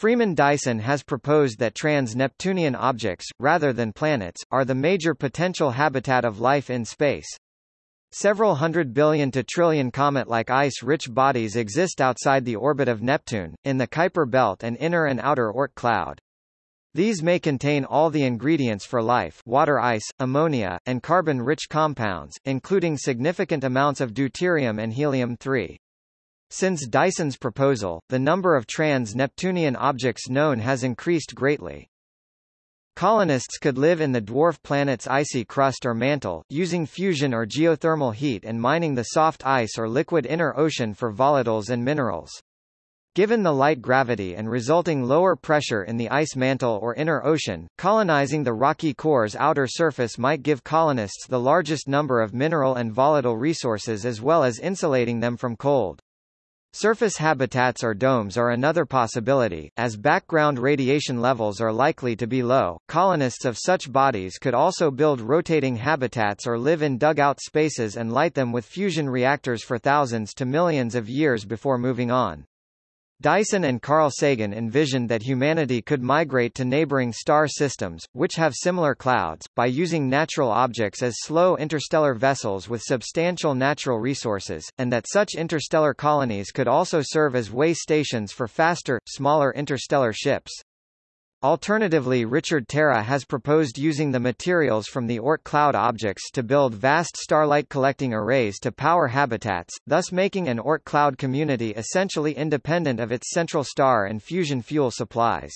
Freeman Dyson has proposed that trans-Neptunian objects, rather than planets, are the major potential habitat of life in space. Several hundred billion to trillion comet-like ice-rich bodies exist outside the orbit of Neptune, in the Kuiper belt and inner and outer Oort cloud. These may contain all the ingredients for life water ice, ammonia, and carbon-rich compounds, including significant amounts of deuterium and helium-3. Since Dyson's proposal, the number of trans-Neptunian objects known has increased greatly. Colonists could live in the dwarf planet's icy crust or mantle, using fusion or geothermal heat and mining the soft ice or liquid inner ocean for volatiles and minerals. Given the light gravity and resulting lower pressure in the ice mantle or inner ocean, colonizing the rocky core's outer surface might give colonists the largest number of mineral and volatile resources as well as insulating them from cold. Surface habitats or domes are another possibility, as background radiation levels are likely to be low. Colonists of such bodies could also build rotating habitats or live in dugout spaces and light them with fusion reactors for thousands to millions of years before moving on. Dyson and Carl Sagan envisioned that humanity could migrate to neighboring star systems, which have similar clouds, by using natural objects as slow interstellar vessels with substantial natural resources, and that such interstellar colonies could also serve as way stations for faster, smaller interstellar ships. Alternatively Richard Terra has proposed using the materials from the Oort cloud objects to build vast starlight collecting arrays to power habitats, thus making an Oort cloud community essentially independent of its central star and fusion fuel supplies.